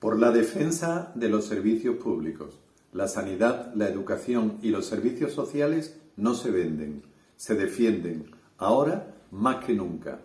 Por la defensa de los servicios públicos. La sanidad, la educación y los servicios sociales no se venden, se defienden, ahora más que nunca.